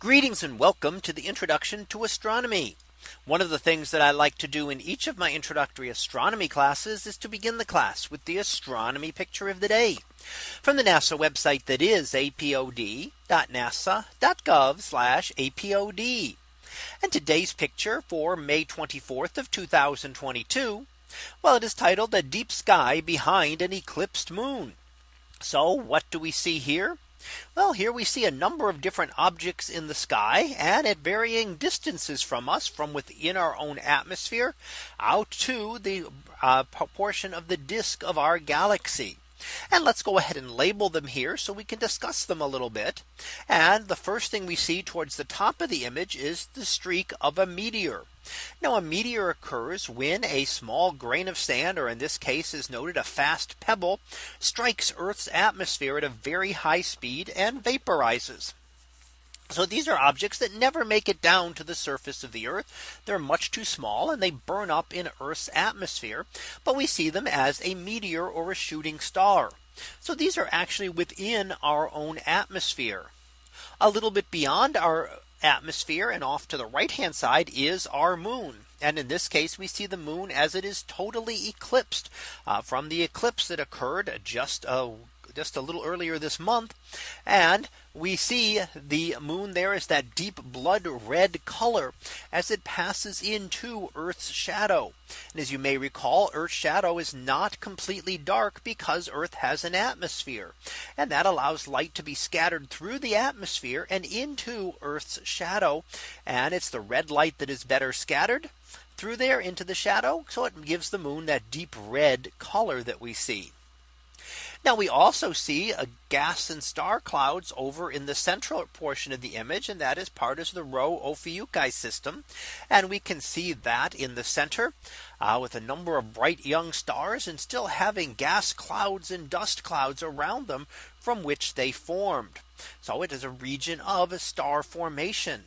Greetings and welcome to the introduction to astronomy. One of the things that I like to do in each of my introductory astronomy classes is to begin the class with the astronomy picture of the day from the NASA website that is apod.nasa.gov apod. And today's picture for May 24th of 2022. Well, it is titled a deep sky behind an eclipsed moon. So what do we see here? Well, here we see a number of different objects in the sky and at varying distances from us from within our own atmosphere out to the uh, portion of the disk of our galaxy. And let's go ahead and label them here so we can discuss them a little bit. And the first thing we see towards the top of the image is the streak of a meteor. Now a meteor occurs when a small grain of sand or in this case is noted a fast pebble strikes Earth's atmosphere at a very high speed and vaporizes. So these are objects that never make it down to the surface of the Earth. They're much too small and they burn up in Earth's atmosphere. But we see them as a meteor or a shooting star. So these are actually within our own atmosphere. A little bit beyond our atmosphere and off to the right hand side is our moon. And in this case, we see the moon as it is totally eclipsed uh, from the eclipse that occurred just a just a little earlier this month. And we see the moon there is that deep blood red color as it passes into Earth's shadow. And as you may recall, Earth's shadow is not completely dark because Earth has an atmosphere. And that allows light to be scattered through the atmosphere and into Earth's shadow. And it's the red light that is better scattered through there into the shadow. So it gives the moon that deep red color that we see. Now we also see a gas and star clouds over in the central portion of the image and that is part of the Rho Ophiuchi system. And we can see that in the center uh, with a number of bright young stars and still having gas clouds and dust clouds around them from which they formed. So it is a region of star formation.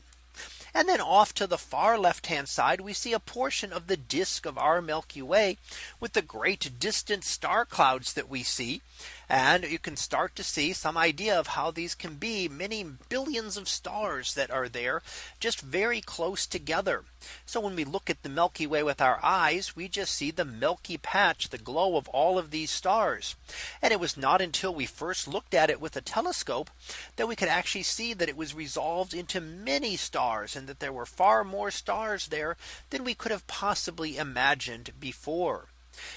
And then off to the far left hand side, we see a portion of the disk of our Milky Way with the great distant star clouds that we see. And you can start to see some idea of how these can be many billions of stars that are there just very close together. So when we look at the Milky Way with our eyes, we just see the milky patch, the glow of all of these stars. And it was not until we first looked at it with a telescope that we could actually see that it was resolved into many stars and that there were far more stars there than we could have possibly imagined before.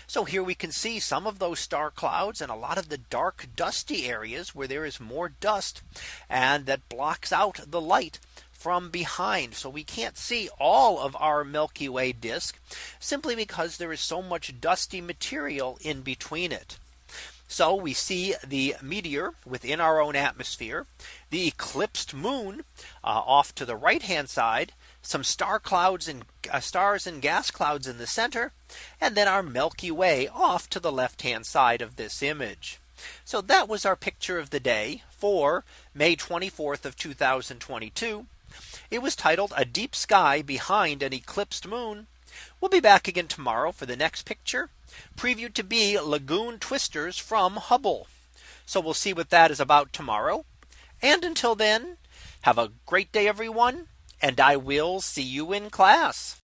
So here we can see some of those star clouds and a lot of the dark dusty areas where there is more dust and that blocks out the light from behind. So we can't see all of our Milky Way disk simply because there is so much dusty material in between it. So we see the meteor within our own atmosphere, the eclipsed moon uh, off to the right hand side, some star clouds and uh, stars and gas clouds in the center, and then our Milky Way off to the left hand side of this image. So that was our picture of the day for May 24th of 2022. It was titled a deep sky behind an eclipsed moon. We'll be back again tomorrow for the next picture previewed to be lagoon twisters from Hubble. So we'll see what that is about tomorrow. And until then, have a great day, everyone. And I will see you in class.